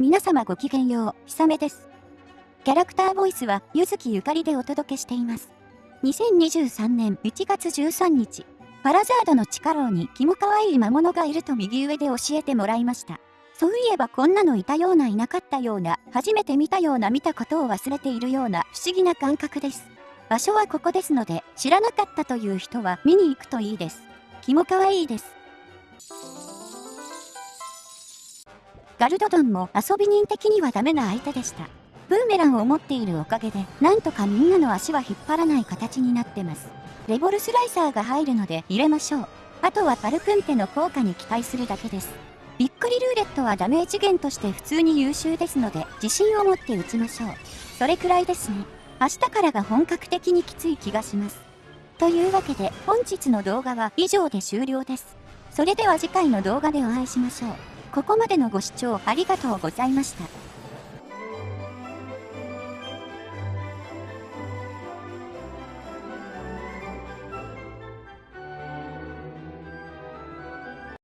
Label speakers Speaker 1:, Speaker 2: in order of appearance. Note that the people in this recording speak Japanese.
Speaker 1: 皆様ごきげんよう、ひさめです。キャラクターボイスは、ゆずきゆかりでお届けしています。2023年1月13日、パラザードの地下牢にキモ可愛い魔物がいると右上で教えてもらいました。そういえばこんなのいたようないなかったような、初めて見たような見たことを忘れているような不思議な感覚です。場所はここですので、知らなかったという人は見に行くといいです。キモ可愛いです。ガルドドンも遊び人的にはダメな相手でした。ブーメランを持っているおかげで、なんとかみんなの足は引っ張らない形になってます。レボルスライサーが入るので入れましょう。あとはパルプンテの効果に期待するだけです。びっくりルーレットはダメージ源として普通に優秀ですので、自信を持って打ちましょう。それくらいですね。明日からが本格的にきつい気がします。というわけで、本日の動画は以上で終了です。それでは次回の動画でお会いしましょう。ここまでのご視聴ありがとうございました。